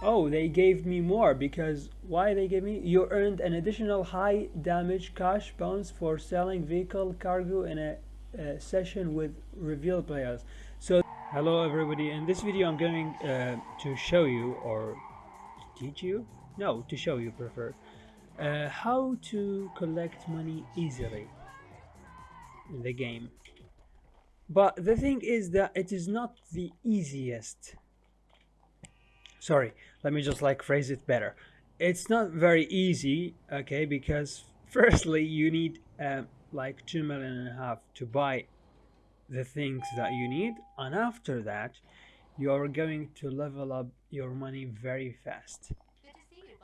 Oh, they gave me more because why they gave me? You earned an additional high damage cash bonus for selling vehicle cargo in a, a session with reveal players. So, hello everybody. In this video, I'm going uh, to show you or teach you? No, to show you prefer. Uh, how to collect money easily in the game. But the thing is that it is not the easiest sorry let me just like phrase it better. It's not very easy okay because firstly you need um, like two million and a half to buy the things that you need and after that you are going to level up your money very fast. Good to see you,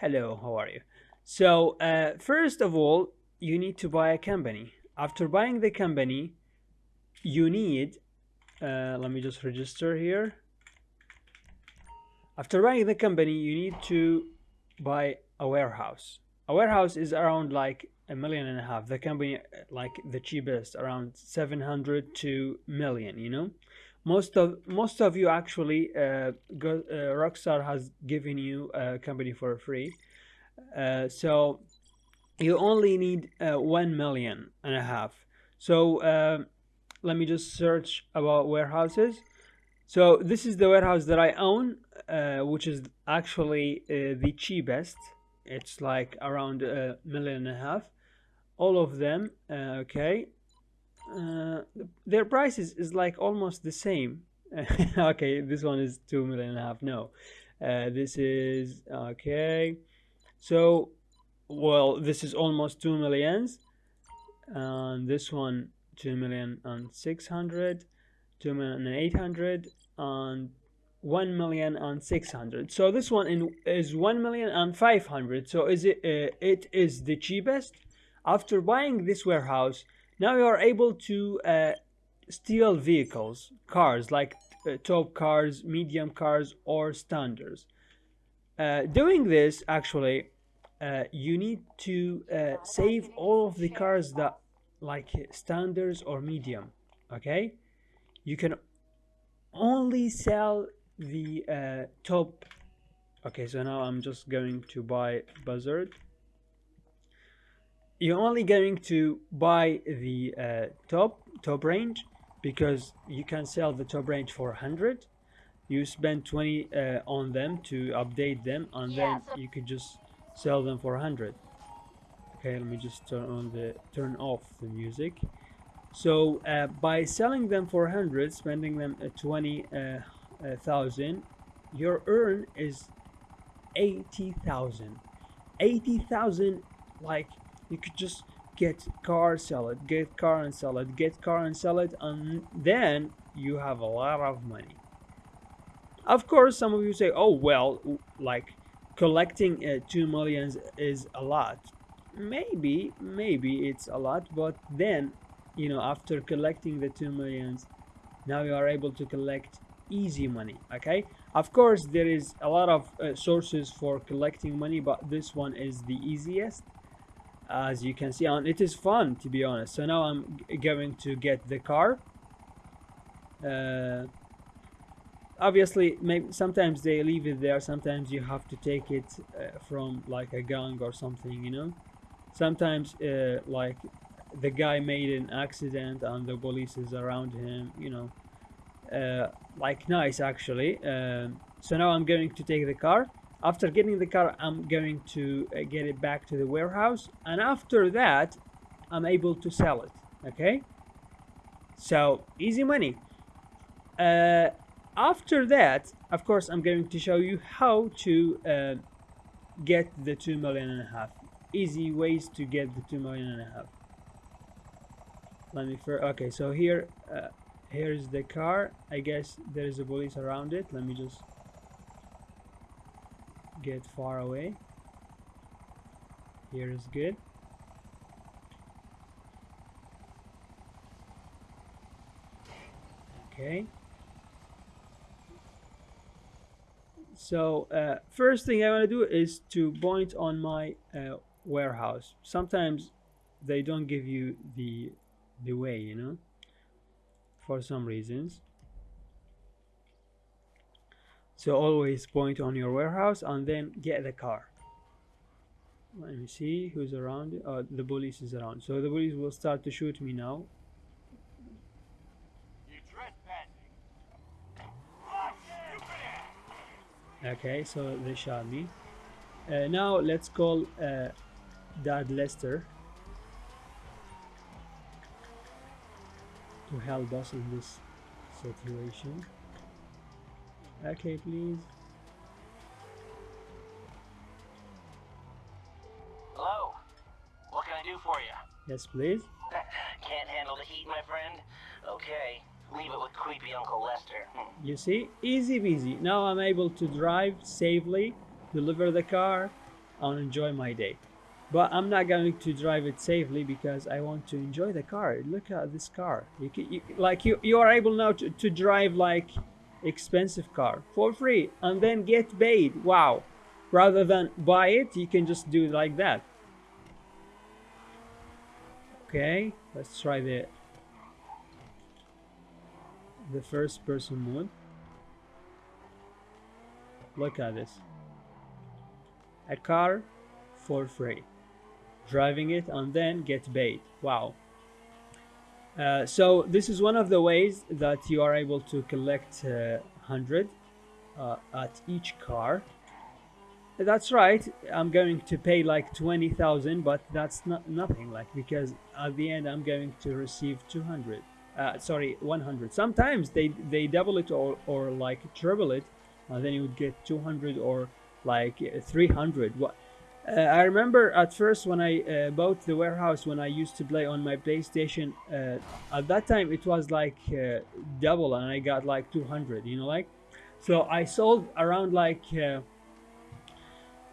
hello how are you? So uh, first of all you need to buy a company. After buying the company you need uh, let me just register here after buying the company, you need to buy a warehouse. A warehouse is around like a million and a half. The company, like the cheapest, around 700 to million, you know? Most of most of you actually, uh, go, uh, Rockstar has given you a company for free. Uh, so you only need uh, 1 million and a half. So uh, let me just search about warehouses. So this is the warehouse that I own, uh, which is actually uh, the cheapest. It's like around a million and a half. All of them, uh, okay. Uh, their prices is, is like almost the same. okay, this one is two million and a half. No, uh, this is okay. So, well, this is almost two millions, and this one two million and six hundred, two million and eight hundred, and 1 million and 600 so this one in, is 1 million and 500 so is it uh, it is the cheapest. After buying this warehouse now you are able to uh, steal vehicles cars like uh, top cars medium cars or standards. Uh, doing this actually uh, you need to uh, save all of the cars that like standards or medium okay you can only sell the uh, top. Okay so now I'm just going to buy buzzard. You're only going to buy the uh, top top range because you can sell the top range for 100 you spend 20 uh, on them to update them and then you could just sell them for 100 okay let me just turn on the turn off the music so uh, by selling them for 100 spending them uh, 20 uh, uh, your earn is 80,000 80,000 like you could just get car sell it get car and sell it get car and sell it and then you have a lot of money. Of course some of you say oh well like collecting uh, 2 millions is a lot. Maybe maybe it's a lot but then you know after collecting the 2 millions now you are able to collect easy money okay? Of course there is a lot of uh, sources for collecting money but this one is the easiest as you can see and it is fun to be honest. So now i'm going to get the car. Uh, obviously maybe sometimes they leave it there sometimes you have to take it uh, from like a gang or something you know? Sometimes uh, like the guy made an accident and the police is around him you know. Uh, like nice actually. Um, so now i'm going to take the car. After getting the car i'm going to uh, get it back to the warehouse. And after that i'm able to sell it okay? So easy money. Uh, after that of course i'm going to show you how to uh, get the two million and a half. Easy ways to get the two million and a half let me first okay so here uh, here's the car. I guess there is a police around it. Let me just get far away. Here is good. Okay. So uh, first thing I want to do is to point on my uh, warehouse. Sometimes they don't give you the the way you know for some reasons. So always point on your warehouse and then get the car. Let me see who's around. Oh the police is around. So the police will start to shoot me now. Okay so they shot me. Uh, now let's call uh, dad lester help us in this situation okay please Hello. What can I do for you? yes please Can't handle the heat, my friend? Okay. Leave it with creepy Uncle Lester. Hmm. you see easy peasy now i'm able to drive safely deliver the car and enjoy my day but i'm not going to drive it safely because i want to enjoy the car. Look at this car. You, can, you like you you are able now to, to drive like expensive car for free and then get paid. Wow. Rather than buy it you can just do it like that. Okay. Let's try the the first person mode look at this. A car for free driving it and then get paid. Wow. Uh, so this is one of the ways that you are able to collect uh, 100 uh, at each car. That's right. I'm going to pay like 20000 but that's not nothing like because at the end i'm going to receive 200 uh, sorry 100 sometimes they they double it or, or like triple it and then you would get 200 or like uh, 300 what uh, I remember at first when I uh, bought the warehouse when I used to play on my PlayStation uh, at that time it was like uh, double and I got like 200 you know like so I sold around like uh,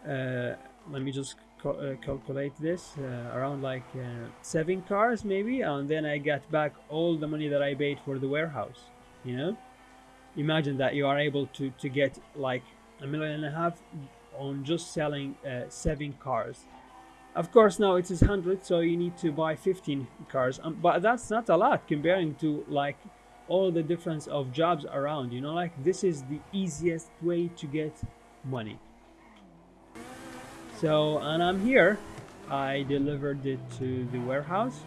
uh, let me just calculate this around like seven cars maybe and then I got back all the money that I paid for the warehouse you know? Imagine that you are able to to get like a million and a half on just selling uh, seven cars. Of course now it is 100 so you need to buy 15 cars um, but that's not a lot comparing to like all the difference of jobs around you know like this is the easiest way to get money. So and i'm here. I delivered it to the warehouse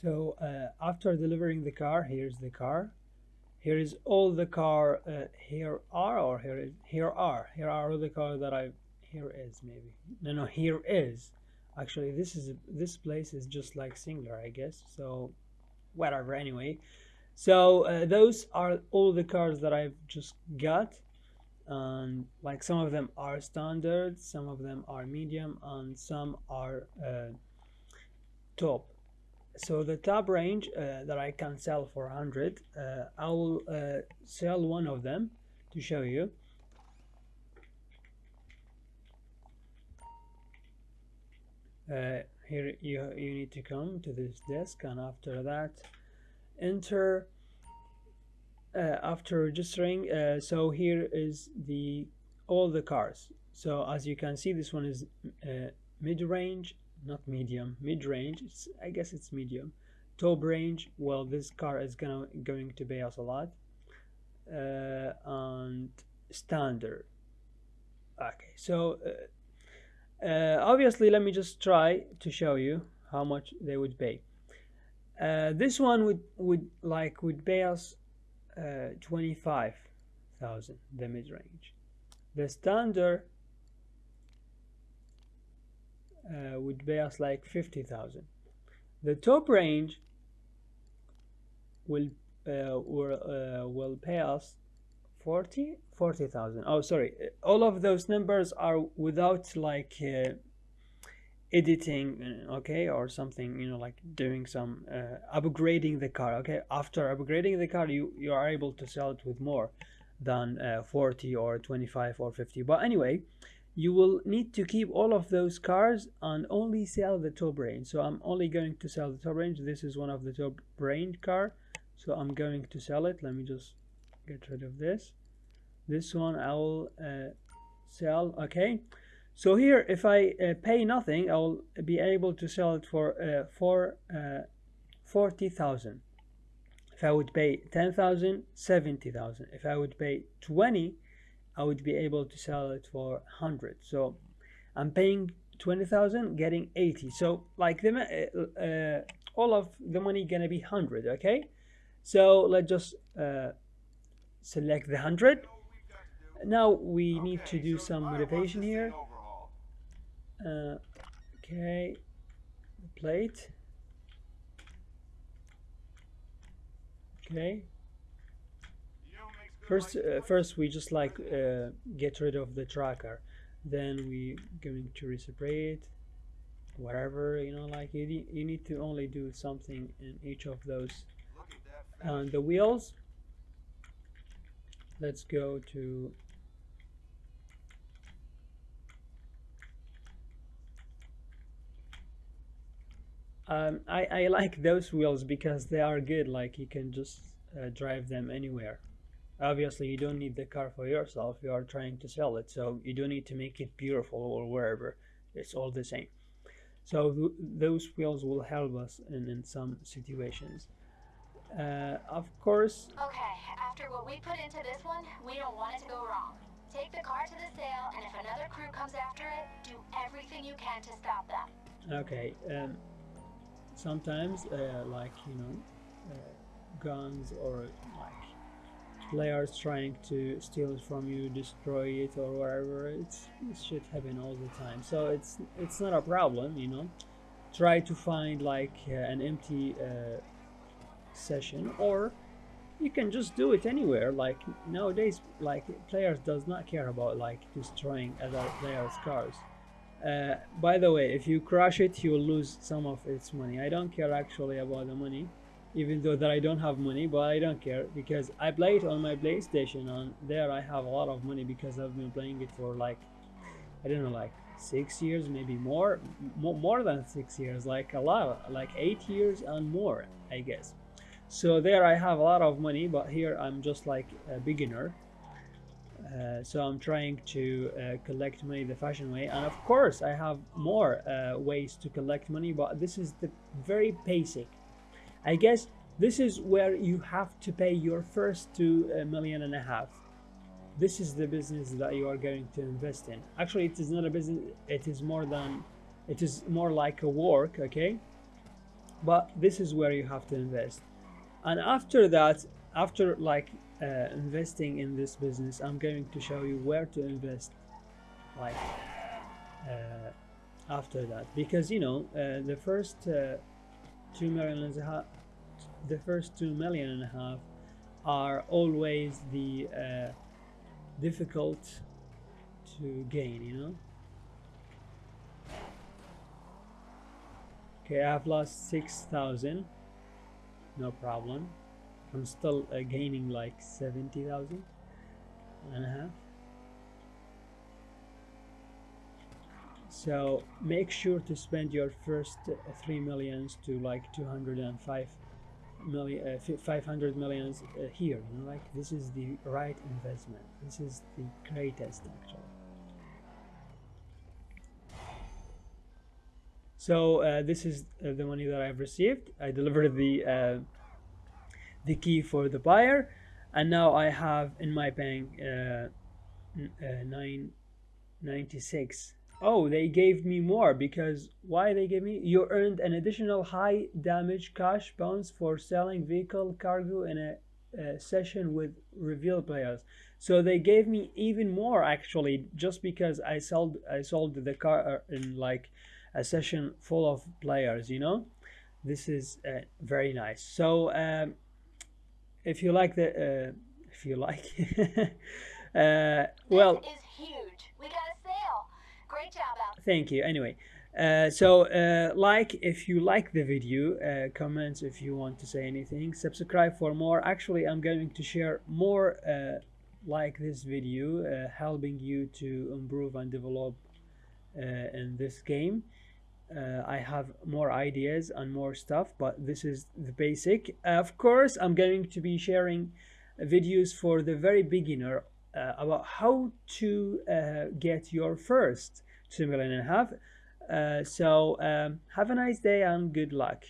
so uh, after delivering the car here's the car. Here is all the car uh, here are or here is here are. Here are all the car that i here is maybe. No no here is. Actually this is this place is just like singular i guess. So whatever anyway. So uh, those are all the cars that i've just got. And like some of them are standard some of them are medium and some are uh, top so the top range uh, that I can sell for 100 uh, I will uh, sell one of them to show you. Uh, here you, you need to come to this desk and after that enter uh, after registering uh, so here is the all the cars. So as you can see this one is mid-range not medium mid-range it's i guess it's medium. Top range well this car is gonna going to pay us a lot. Uh, and standard. Okay so uh, uh, obviously let me just try to show you how much they would pay. Uh, this one would would like would pay us uh, 25,000 the mid-range. The standard uh, would pay us like 50,000. The top range will uh, will, uh, will pay us 40 40,000. Oh, sorry. All of those numbers are without like uh, editing, uh, okay, or something, you know, like doing some uh, upgrading the car, okay? After upgrading the car, you you are able to sell it with more than 40 or 25 or 50. But anyway, you will need to keep all of those cars and only sell the top range so i'm only going to sell the top range this is one of the top range car. So i'm going to sell it. Let me just get rid of this. This one i will uh, sell. Okay. So here if i uh, pay nothing i'll be able to sell it for uh, four uh, 40,000 if I would pay 10,000 70,000 if I would pay 20 I would be able to sell it for 100 so I'm paying 20,000 getting 80 so like the uh, uh, all of the money gonna be 100 okay? So let's just uh, select the 100 now we need to do some motivation here. uh, okay plate. Okay first uh, first we just like uh, get rid of the tracker. Then we going to reciprocate whatever you know like you need, you need to only do something in each of those and the wheels. Let's go to um, I, I like those wheels because they are good like you can just uh, drive them anywhere obviously you don't need the car for yourself. You are trying to sell it. So you don't need to make it beautiful or wherever. It's all the same. So th those wheels will help us in, in some situations. Uh, of course Okay, after what we put into this one, we don't want it to go wrong. Take the car to the sale, and if another crew comes after it, do everything you can to stop them. okay um, sometimes uh, like you know uh, guns or like players trying to steal it from you destroy it or whatever it's it should happen all the time. So it's it's not a problem you know. Try to find like uh, an empty uh, session or you can just do it anywhere. Like nowadays like players does not care about like destroying other players cars. Uh, by the way if you crash it you will lose some of its money. I don't care actually about the money even though that i don't have money but i don't care because i play it on my playstation and there i have a lot of money because i've been playing it for like i don't know like six years maybe more more, than six years like a lot like eight years and more i guess. So there i have a lot of money but here i'm just like a beginner. Uh, so I'm trying to uh, collect money the fashion way. And of course I have more uh, ways to collect money but this is the very basic I guess this is where you have to pay your first two uh, million and a half. This is the business that you are going to invest in. Actually it is not a business it is more than it is more like a work okay? But this is where you have to invest. And after that after like uh, investing in this business I'm going to show you where to invest like uh, after that. Because you know uh, the first uh, two million and a half the first two million and a half are always the uh, difficult to gain you know? Okay I've lost 6,000 no problem. I'm still uh, gaining like 70,000 and a half so make sure to spend your first uh, 3 millions to like 205 million uh, 500 millions uh, here you know like this is the right investment. This is the greatest actually. So uh, this is uh, the money that I've received. I delivered the uh, the key for the buyer and now I have in my bank uh, uh, 996 oh they gave me more because why they gave me? You earned an additional high damage cash bonus for selling vehicle cargo in a, a session with reveal players. So they gave me even more actually just because I sold I sold the car uh, in like a session full of players you know? This is uh, very nice. So um, if you like the uh, if you like uh, well This is huge. We got a sale. Great job, thank you. Anyway uh, so uh, like if you like the video uh, comments if you want to say anything subscribe for more. Actually i'm going to share more uh, like this video uh, helping you to improve and develop uh, in this game. I have more ideas and more stuff but this is the basic. Of course I'm going to be sharing videos for the very beginner uh, about how to uh, get your first two million and a half. Uh, so um, have a nice day and good luck